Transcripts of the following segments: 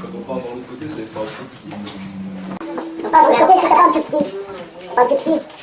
quand on part dans l'autre côté, faire un peu petit. On part de l'autre côté, ça un peu petit On parle plus petit.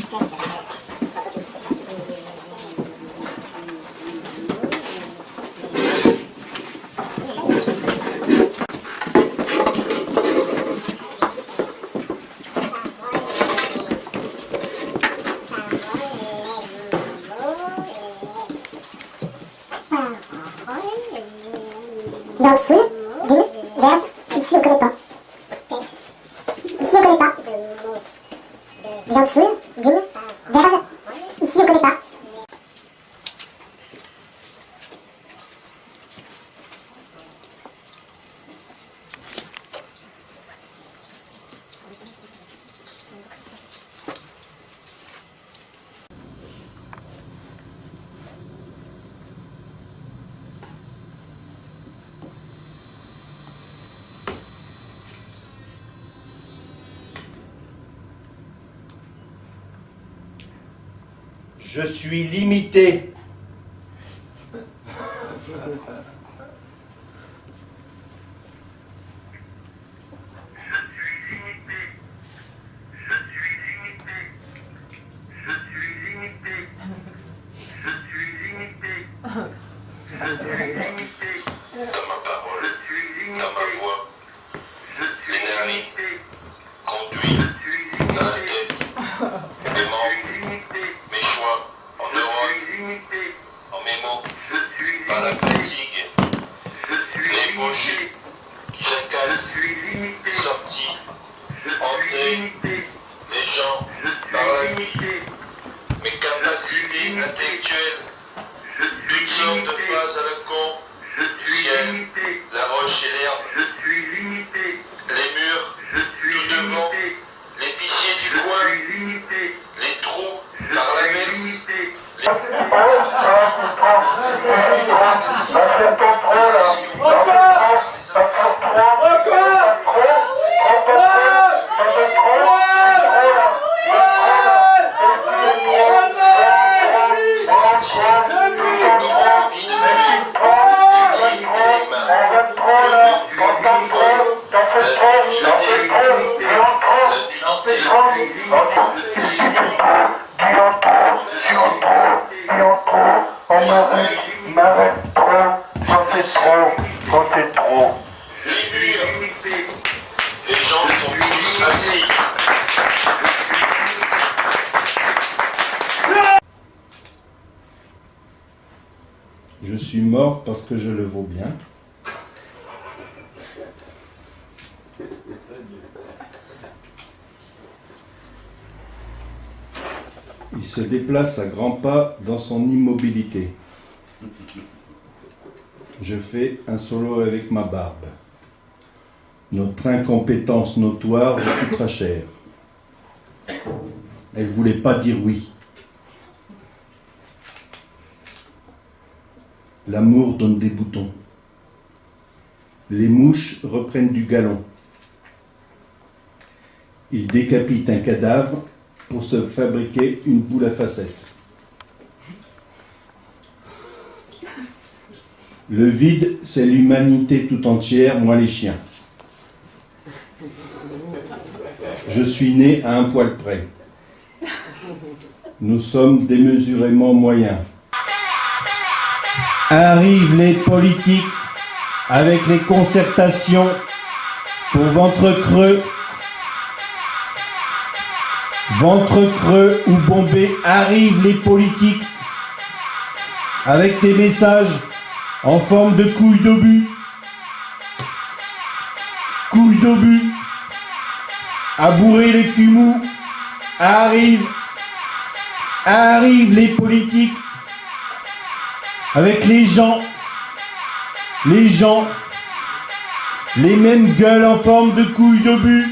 Je suis limité. dans ma parole, dans ma voix, l'énergie, conduit, dans la tête, mes membres, mes choix, en neurones, en mes mots, par la fatigue, les bouches, jacales, sorties, suis mort parce que je le vaux bien. Il se déplace à grands pas dans son immobilité. Je fais un solo avec ma barbe. Notre incompétence notoire coûtera cher. Elle voulait pas dire oui. L'amour donne des boutons. Les mouches reprennent du galon. Ils décapitent un cadavre pour se fabriquer une boule à facettes. Le vide, c'est l'humanité tout entière, moins les chiens. Je suis né à un poil près. Nous sommes démesurément moyens. Arrivent les politiques avec les concertations pour ventre creux. Ventre creux ou bombé, arrivent les politiques avec des messages en forme de couilles d'obus. Couilles d'obus. À bourrer les culs. Arrivent. Arrivent les politiques avec les gens, les gens, les mêmes gueules en forme de couilles d'obus.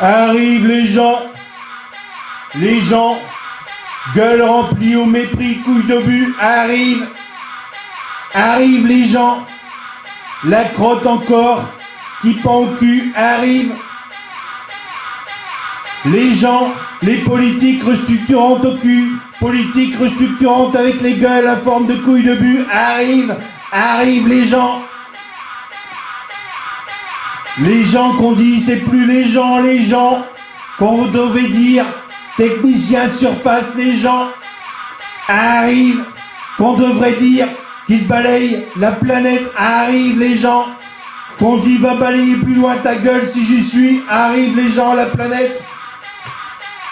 Arrivent les gens, les gens, gueules remplies au mépris, couilles d'obus. Arrivent, arrivent les gens, la crotte encore, qui pend au cul. Arrivent, les gens, les politiques restructurantes au cul, politiques restructurantes avec les gueules en forme de couilles de but, arrivent, arrivent les gens. Les gens qu'on dit, c'est plus les gens, les gens. Qu'on devait dire technicien de surface, les gens arrivent. Qu'on devrait dire qu'ils balayent la planète, arrivent les gens. Qu'on dit va balayer plus loin ta gueule si j'y suis, arrivent les gens, la planète.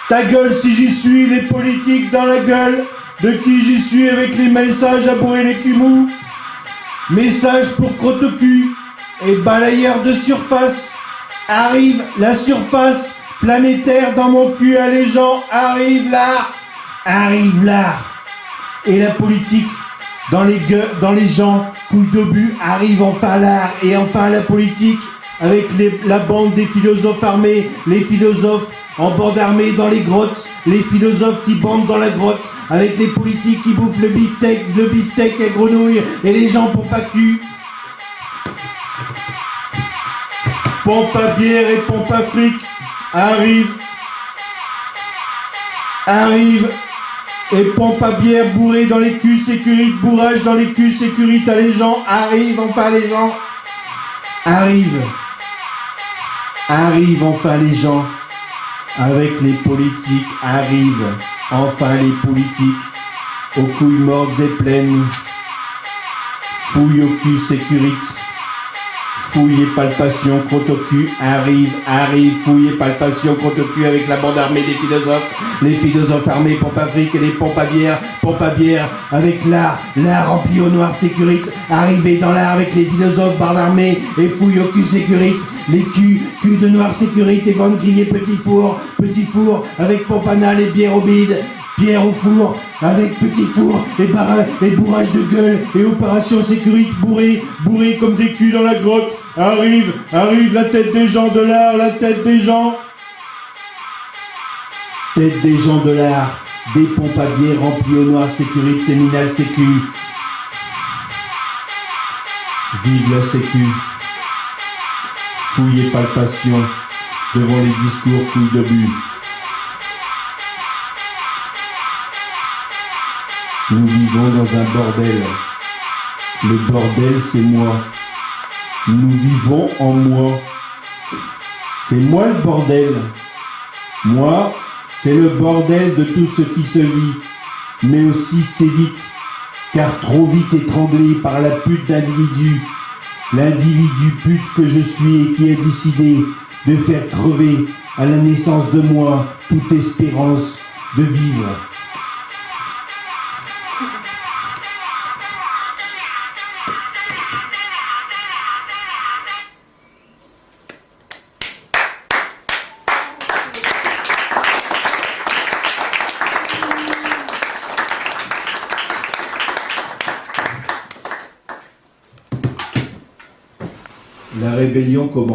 Ta gueule si j'y suis, les politiques dans la gueule. De qui j'y suis avec les messages à bourrer les cumous. Message pour crotte et balayeur de surface. Arrive la surface planétaire dans mon cul à les gens. Arrive l'art. Arrive l'art. Et la politique dans les dans les gens. Couille d'obus. Arrive enfin l'art et enfin la politique avec la bande des philosophes armés. Les philosophes en bande armée dans les grottes. Les philosophes qui bandent dans la grotte. Avec les politiques qui bouffent le beefsteak, le beefsteak à grenouille. Et les gens pour pas cul. pompe à bière et pompe à fric arrive, arrive, et pompe à bière bourrée dans les culs, sécurité, bourrage dans les culs, sécurité à les gens, arrive enfin les gens, arrive, arrive enfin les gens, avec les politiques, arrive enfin les politiques, aux couilles mortes et pleines, fouille au cul, sécurité. Fouille et palpation, crotte au cul, arrive, arrive, fouille et palpation, crotte au cul avec la bande armée des philosophes, les philosophes armés, pompe à fric et les pompes à bière, pompe à bière, avec l'art, l'art rempli au noir sécurite, arrivé dans l'art avec les philosophes, barre d'armée et fouille au cul sécurite, les culs, cul de noir sécurite et bande grillée, petit four, petit four, avec pompe anale et bière au bide, Pierre au four, avec petit four et, barra- et bourrage de gueule et opération sécurité bourré, bourré comme des culs dans la grotte. Arrive, arrive la tête des gens de l'art, la tête des gens. Tête des gens de l'art, des pompes à bière remplies au noir sécurité séminal sécu. Vive la sécu. Fouille et palpation devant les discours couilles de but. Nous vivons dans un bordel. Le bordel, c'est moi. Nous vivons en moi. C'est moi le bordel. Moi, c'est le bordel de tout ce qui se vit, mais aussi c'est vite, car trop vite étranglé par la pute d'individu, l'individu pute que je suis et qui a décidé de faire crever à la naissance de moi toute espérance de vivre. La rébellion commence.